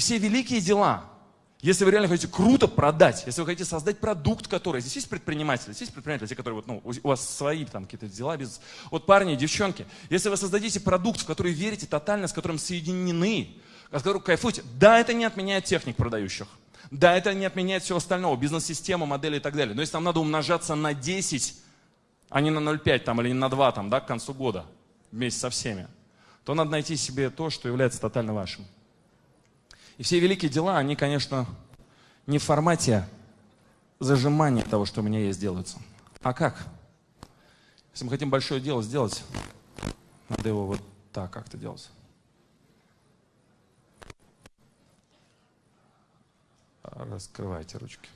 Все великие дела, если вы реально хотите круто продать, если вы хотите создать продукт, который... Здесь есть предприниматели, здесь есть предприниматели, те, которые вот, ну, у вас свои там какие-то дела, бизнес. Вот парни, девчонки, если вы создадите продукт, в который верите тотально, с которым соединены, от которого кайфуете, да, это не отменяет техник продающих. Да, это не отменяет всего остального, бизнес-систему, модели и так далее. Но если нам надо умножаться на 10, а не на 0,5 там, или на 2 там, да, к концу года, вместе со всеми, то надо найти себе то, что является тотально вашим. И все великие дела, они, конечно, не в формате зажимания того, что у меня есть, делаются. А как? Если мы хотим большое дело сделать, надо его вот так как-то делать. Раскрывайте ручки.